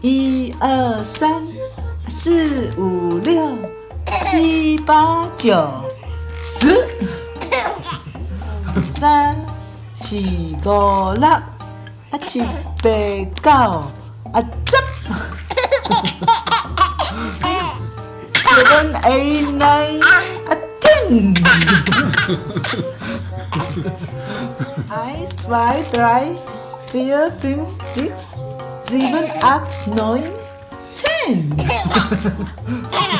一二三四五六七八九十，三四五六啊七八九啊十，十分爱你啊听。Eins, zwei. Sieben, acht, neun, zehn.